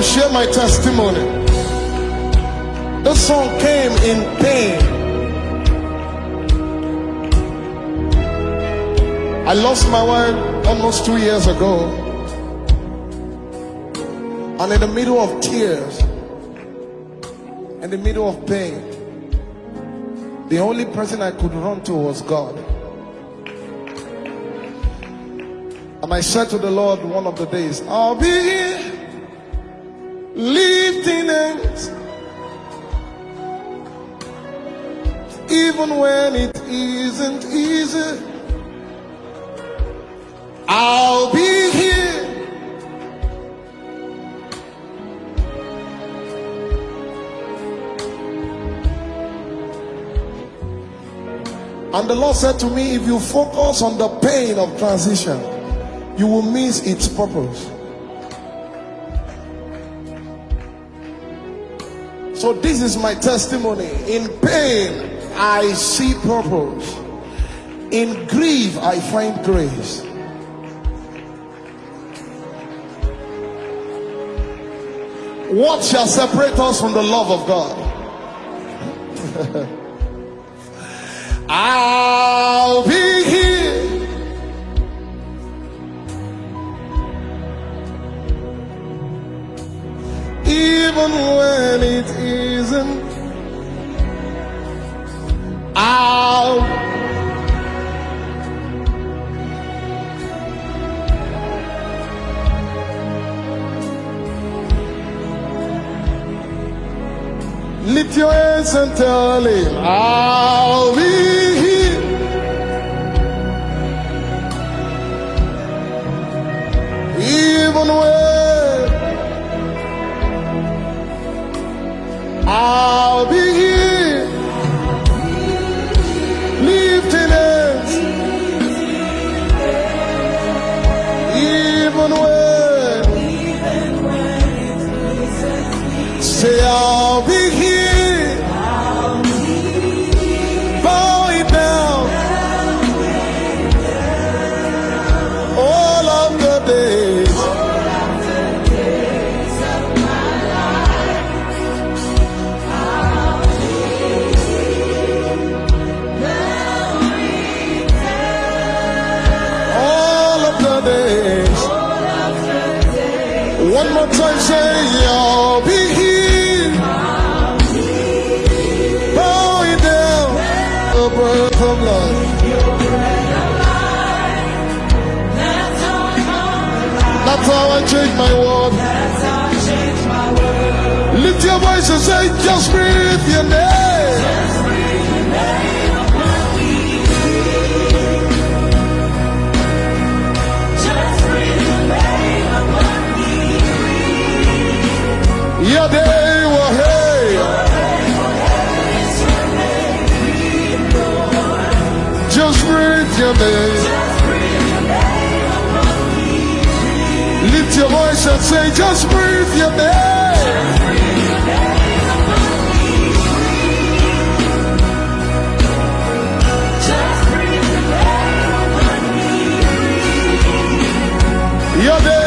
to share my testimony. This song came in pain. I lost my wife almost two years ago. And in the middle of tears, in the middle of pain, the only person I could run to was God. And I said to the Lord one of the days, I'll be here lifting hands even when it isn't easy. I'll be here. And the Lord said to me, if you focus on the pain of transition, you will miss its purpose. So, this is my testimony. In pain, I see purpose. In grief, I find grace. What shall separate us from the love of God? I'll be here. Even I'll Lift your hands and tell him, I'll be here. Even when I'll One more time, say I'll be here. Bow it down. The breath of life. That's how I change my world. Lift your voice and say, just breathe your name. Lift your voice and say, just breathe your name. Your day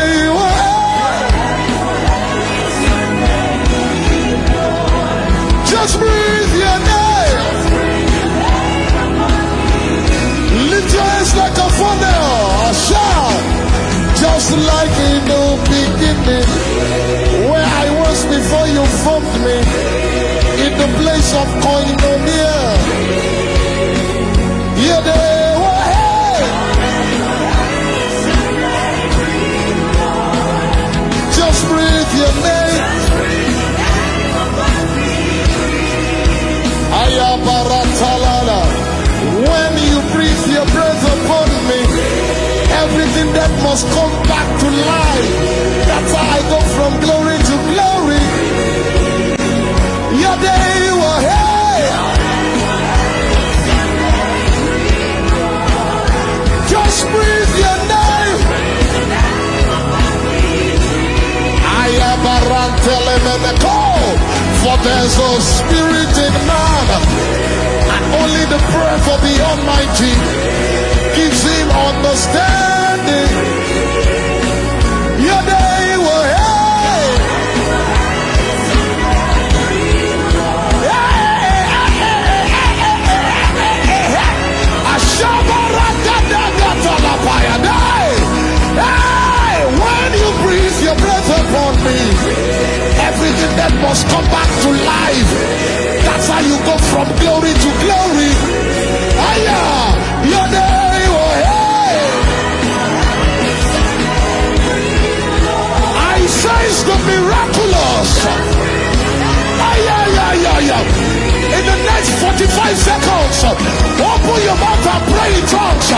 like in the beginning. Where I was before you formed me. In the place of koinonia. Day will Just breathe your name. Ayabaratalala. When you breathe your breath upon me, everything that must come there's a spirit in man, and only the breath of the Almighty gives him understanding. Must come back to life. That's how you go from glory to glory. Aya, your name, oh, hey. I sense the miraculous. Aya, ya, ya, ya. In the next 45 seconds, open your mouth and pray in tongues.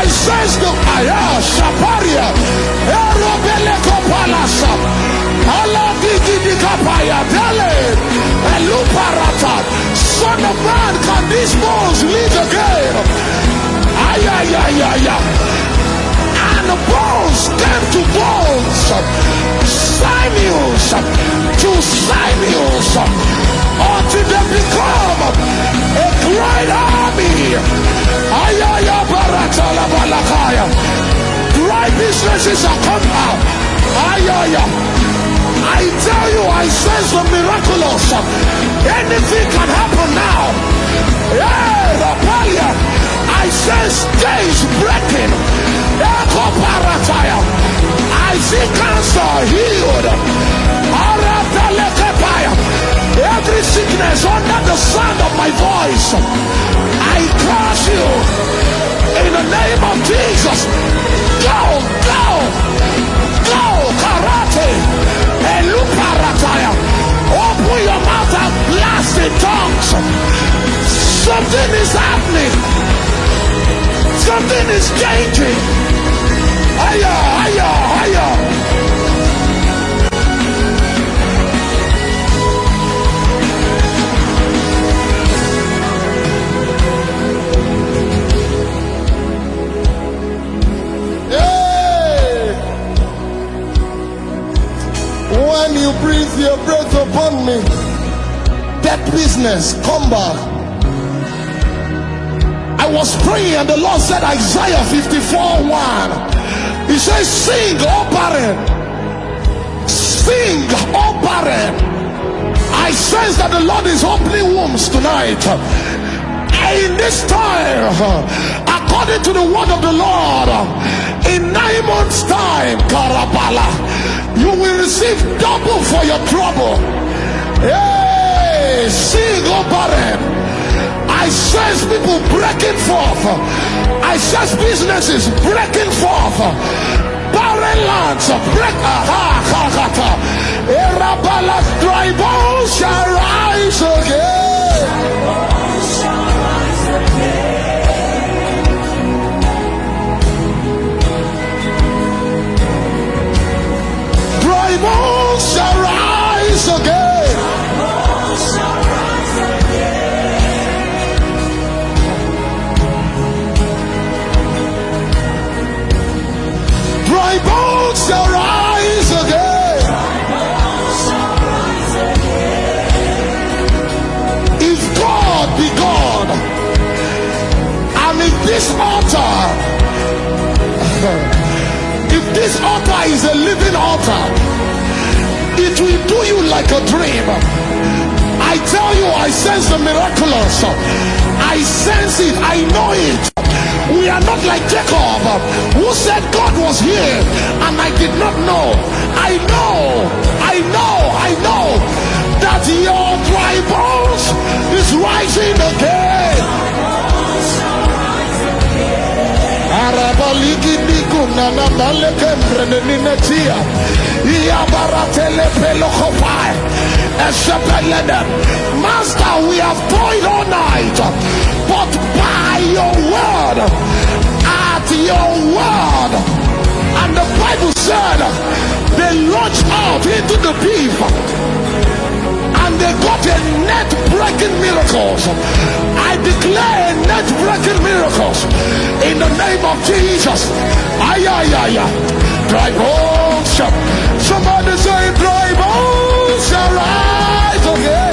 I sense the Aya, Shaparia, Erobeleko Son of man, can these bones live again? Aya, ya, ya, ya. And bones came to bones, sinews to sinews, until they become a great army. Ayaya baratala balakaya. Dry businesses are come out. Ayaya. I tell you, I sense the miraculous. Anything can happen now. Yeah, Rapalia. I sense days breaking. I see cancer healed. Every sickness under the sound of my voice, I curse you in the name of Jesus. Go, go, go, karate. Open your mouth and blast in tongues. Something is happening. Something is changing. Higher, higher, higher. Me, that business come back. I was praying and the Lord said, Isaiah 54 1. He says, Sing, O barren. Sing, O barren. I sense that the Lord is opening wombs tonight. In this time, according to the word of the Lord, in nine months' time, Karabala, you will receive double for your trouble. Hey, sing, O barren. I sense people breaking forth. I sense businesses breaking forth. Barren lands break. Aha, kakata. Erabalas dry bones shall rise again. Bones shall rise again. Shall rise again. If God be God, and if this altar, if this altar is a living altar, it will do you like a dream. I tell you, I sense the miraculous. I sense it. I know it. We are not like Jacob, who said God was here and I did not know. I know, I know, I know that your dry bones is rising again. Esepelede. Master, we have toiled all night, but by your word, at your word, and the Bible said they launched out into the deep they got a net breaking miracles. I declare net breaking miracles in the name of Jesus. Ay, ay, ay, ay. Dry bones. Somebody say, dry bones shall rise again.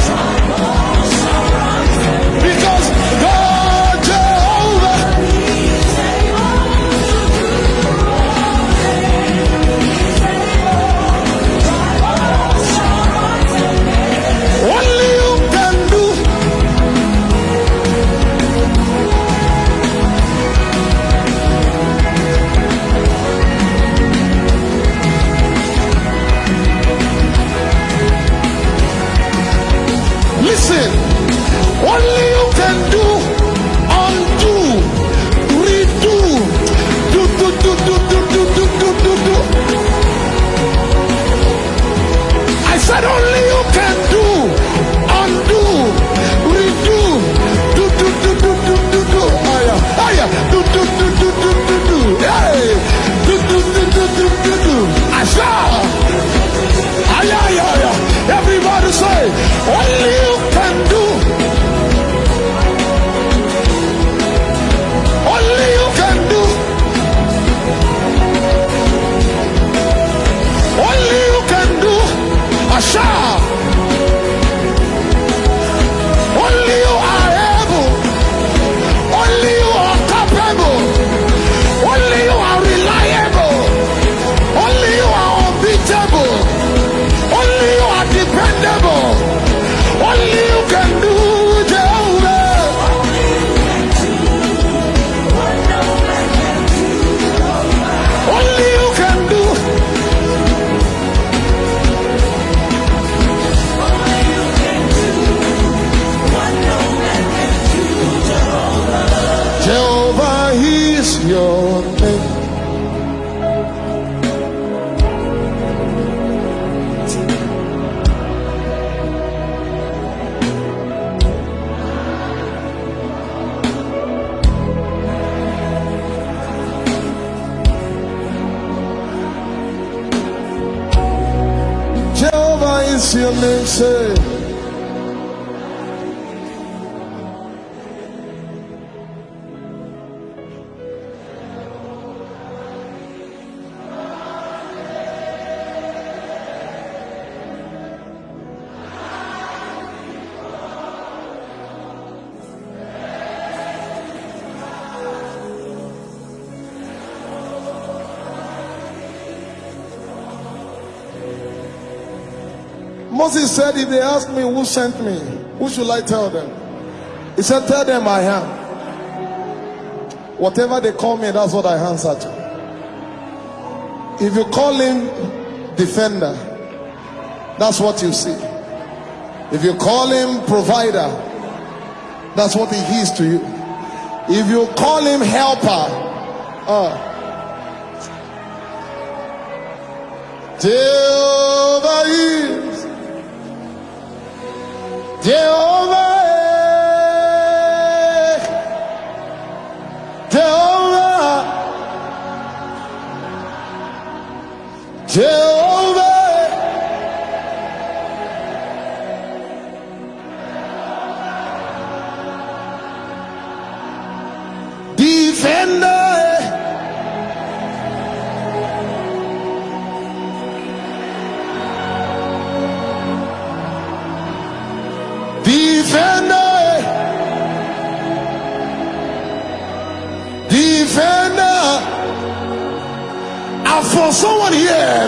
canciones. Moses said, If they ask me who sent me, who should I tell them? He said, Tell them I am. Whatever they call me, that's what I answer to. If you call him defender, that's what you see. If you call him provider, that's what he is to you. If you call him helper, uh, Jehovah Jehovah. Jehovah. Jehovah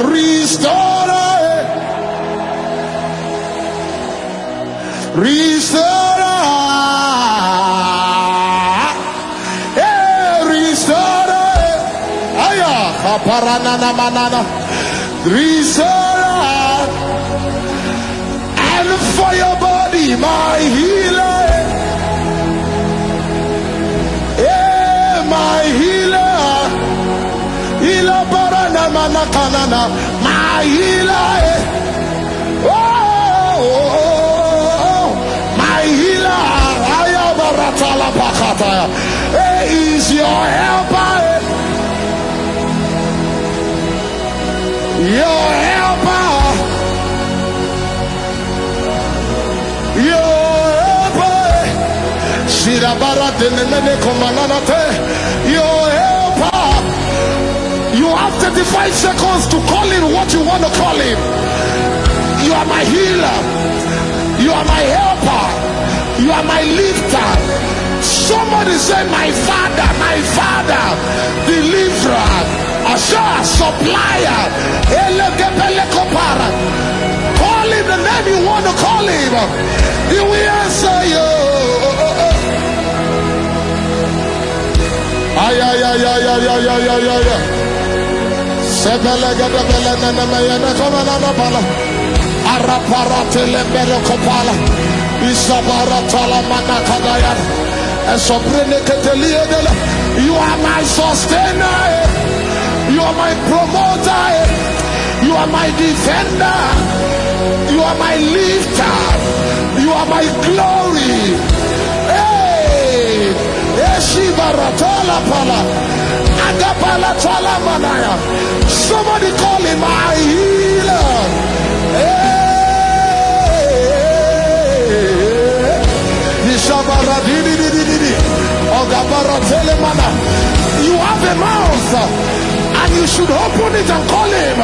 restore, restore, hey, restore, aya, aparana manana, restore, and for your body, my healer, hey, my healer. Kalana Kalana, my healer. Eh. Oh, oh, oh, oh. my healer. Ayabaratala Pakataya. He is eh. your helper. Your helper. Eh. Your helper. Shirabara de Nenene Komananate. 35 seconds to call in what you want to call him. You are my healer. You are my helper. You are my lifter. Somebody say, My father, my father, deliverer, assure, supplier. Call him the name you want to call him. He will answer you. Ay, ay, ay, ay, ay, ay, ay, ay, ay, you are my sustainer. You are my promoter. You are my defender. You are my lifter. You are my glory. Hey, pala. Somebody call him my healer. You have a mouth and you should open it and call him.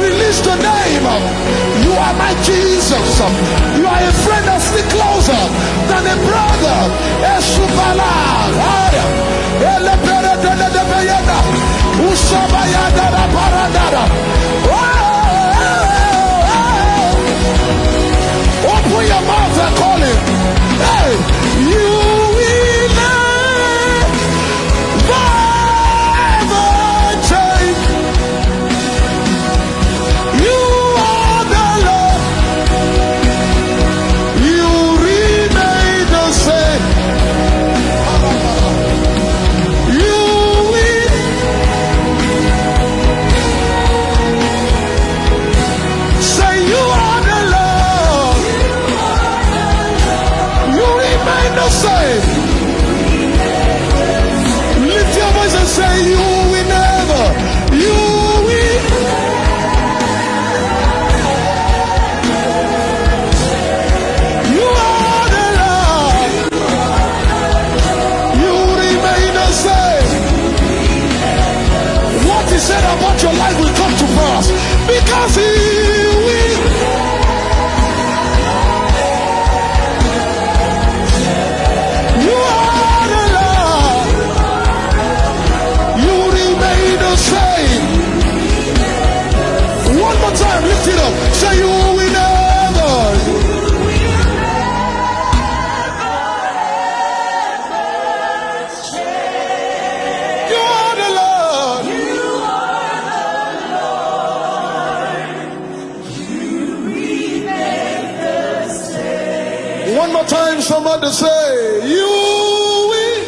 Release the name. You are my Jesus. You are a friend that stick closer than a brother. Haya. Ushabayadara paradara. Oh! One more time, somebody say, You will.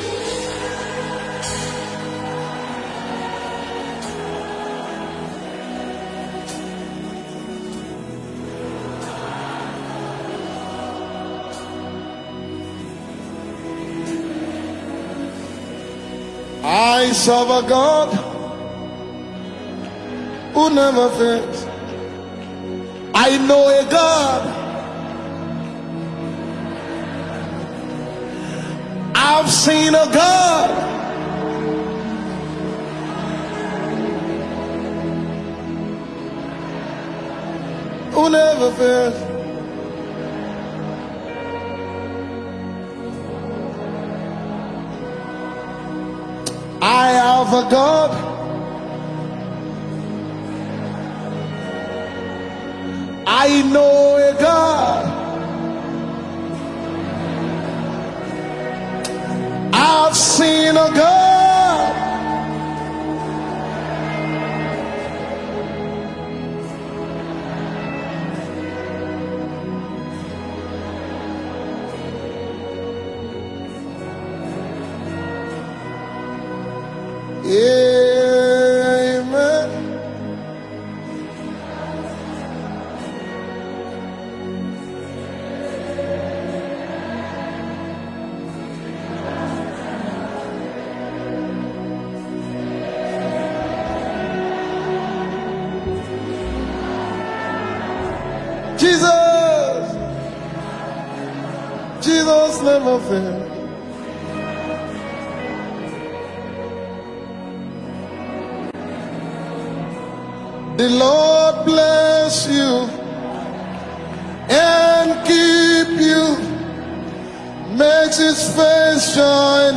I serve a God who never fails. I know a God. I've seen a God. Who never fails. I have a God. I know Amen.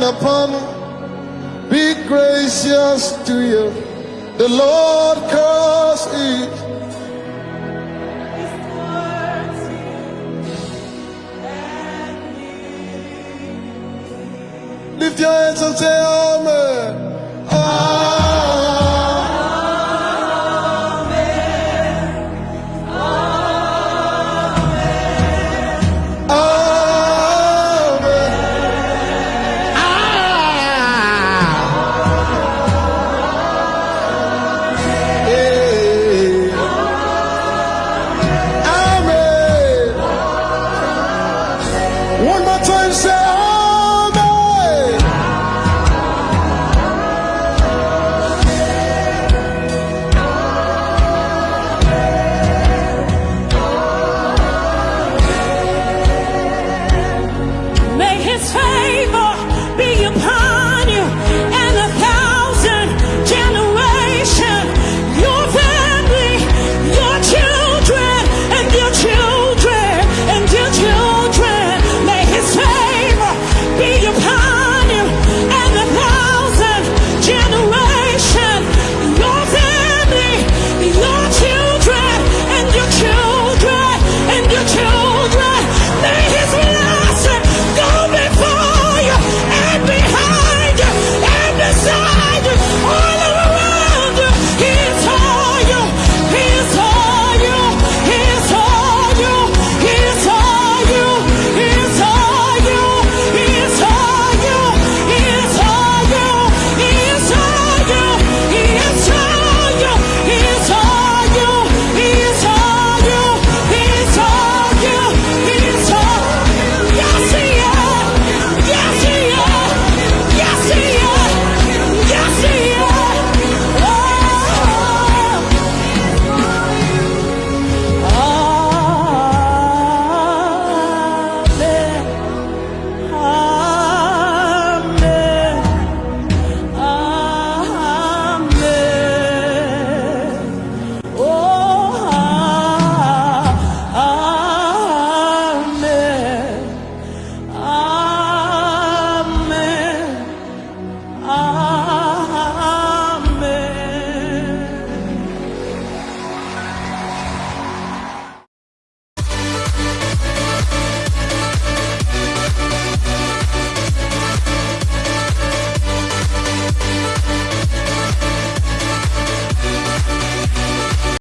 upon me, be gracious to you. The Lord Curse it. Lift your hands and say, Amen. Amen. Listen.